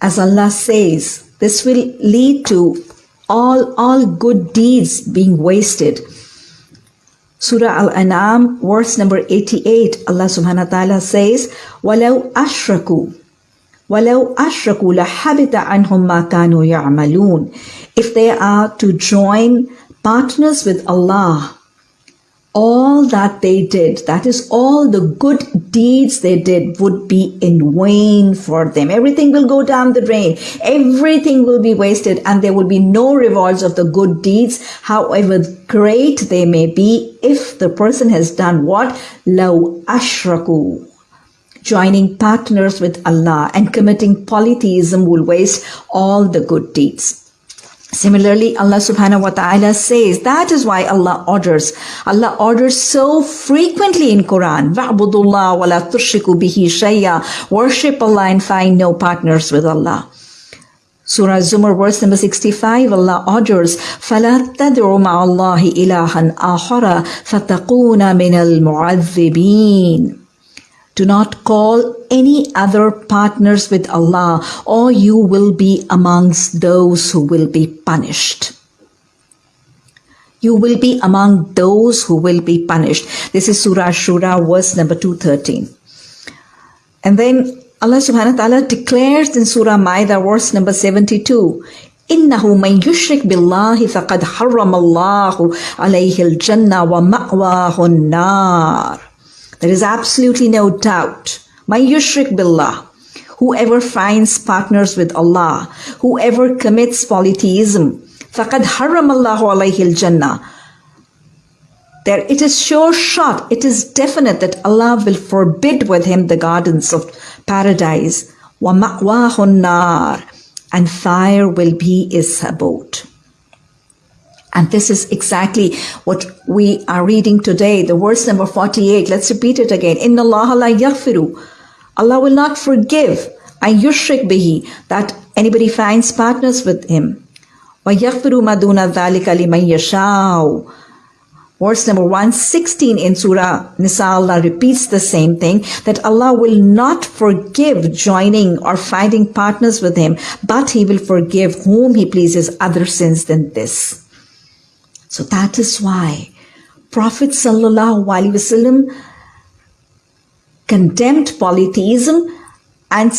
as Allah says, this will lead to all, all good deeds being wasted. Surah Al-An'am, verse number 88, Allah subhanahu wa ta'ala says, وَلَوْ أَشْرَكُوا وَلَوْ أَشْرَكُوا لَحَبِتَ عَنْهُمْ مَا كَانُوا يَعْمَلُونَ If they are to join partners with Allah, all that they did, that is all the good deeds they did would be in vain for them. Everything will go down the drain. Everything will be wasted and there will be no rewards of the good deeds, however great they may be, if the person has done what? Law ashraku. Joining partners with Allah and committing polytheism will waste all the good deeds. Similarly, Allah subhanahu wa ta'ala says that is why Allah orders. Allah orders so frequently in Quran. وَعْبُدُ اللَّهَ وَلَا تُشْرِكُوا بِهِ شَيْئًا Worship Allah and find no partners with Allah. Surah Zumar verse number 65 Allah orders فَلَا تَدْعُ مَعَ اللَّهِ إِلَهًا آخَرَ فَتَقُونَ مِنَ الْمُعَذِّبِينَ do not call any other partners with Allah or you will be amongst those who will be punished. You will be among those who will be punished. This is Surah Shura verse number 213. And then Allah subhanahu wa ta'ala declares in Surah Maida verse number 72, إنه من يشرك بالله فقد حرم الله عليه الجنة ومأواه النار there is absolutely no doubt. My yushrik billah. Whoever finds partners with Allah, whoever commits polytheism, فَقَدْ حَرَّمَ اللَّهُ عَلَيْهِ الْجَنَّةِ there it is sure shot, it is definite that Allah will forbid with him the gardens of paradise. وَمَأْوَاهُ النَّارِ And fire will be his abode. and this is exactly what we are reading today, the verse number 48. Let's repeat it again. Inna Allah la. Allah will not forgive an yushrik bihi, that anybody finds partners with him. Wa yaghfiru maduna dhalika liman yashau. Verse number 116 in Surah Nisa, Allah repeats the same thing, that Allah will not forgive joining or finding partners with Him, but He will forgive whom He pleases other sins than this. So that is why Prophet Wasallam condemned polytheism and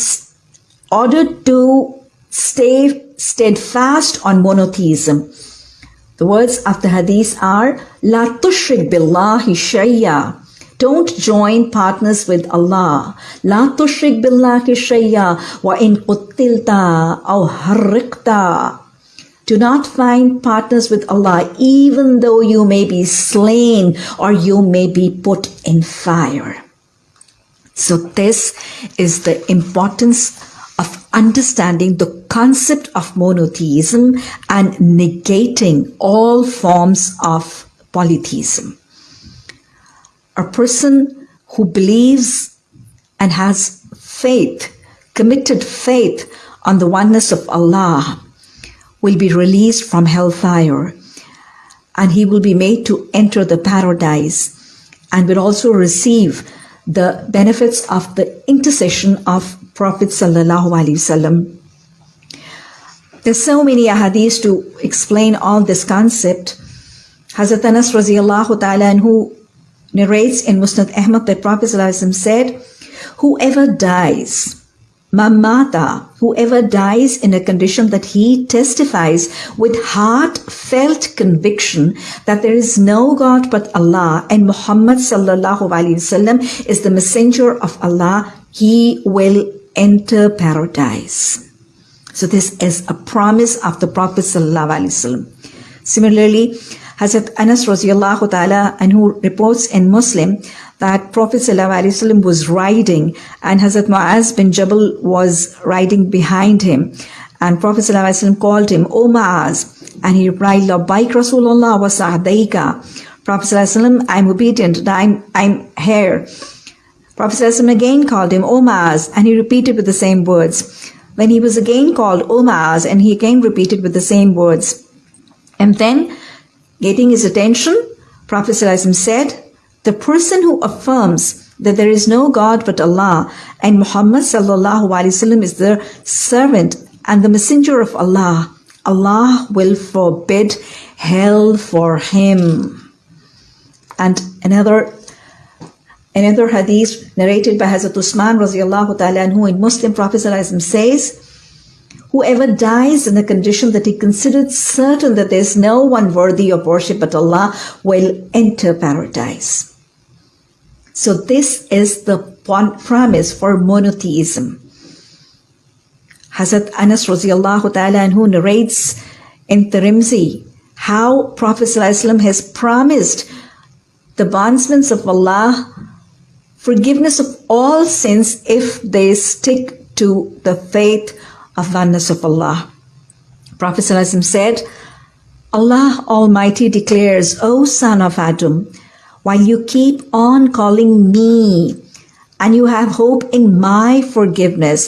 ordered to stay steadfast on monotheism. The words of the hadith are La tushrik billahi shayya. Don't join partners with Allah. La tushrik billahi shayya wa in quttilta aw harriqta. Do not find partners with Allah, even though you may be slain or you may be put in fire. So this is the importance of understanding the concept of monotheism and negating all forms of polytheism. A person who believes and has faith, committed faith on the oneness of Allah, will be released from hellfire and he will be made to enter the paradise and will also receive the benefits of the intercession of Prophet Sallallahu Alaihi Wasallam. There's so many ahadith to explain all this concept. Hazrat Anas radiallahu ta'ala who narrates in Musnad Ahmad that Prophet said, whoever dies Mamata, whoever dies in a condition that he testifies with heartfelt conviction that there is no God but Allah and Muhammad sallallahu alaihi wasallam is the messenger of Allah, he will enter paradise. So this is a promise of the Prophet sallallahu alaihi wasallam. Similarly, Hazrat Anas radiallahu ta'ala anhu reports in Muslim that Prophet ﷺ was riding and Hazrat Mu'az bin Jabal was riding behind him. And Prophet ﷺ called him, O Mu'az. And he replied, Labbaik Rasulullah wa sa'daika. Prophet ﷺ, I'm obedient and I'm, I'm here. Prophet ﷺ again called him, O Mu'az. And he repeated with the same words. When he was again called, O Mu'az, and he again repeated with the same words. And then, getting his attention, Prophet ﷺ said, the person who affirms that there is no God but Allah and Muhammad sallallahu alaihi wasallam is the servant and the messenger of Allah, Allah will forbid hell for him. And another another hadith narrated by Hazrat Usman radiallahu ta'ala anhu in Muslim Prophet says, Whoever dies in the condition that he considered certain that there is no one worthy of worship but Allah will enter paradise. So this is the one premise for monotheism. Hazrat Anas radiallahu ta'ala anhu narrates in Tirmidhi how Prophet ﷺ has promised the bondsmen of Allah forgiveness of all sins if they stick to the faith of oneness of Allah. Prophet ﷺ said, Allah Almighty declares, O son of Adam, while you keep on calling me and you have hope in my forgiveness,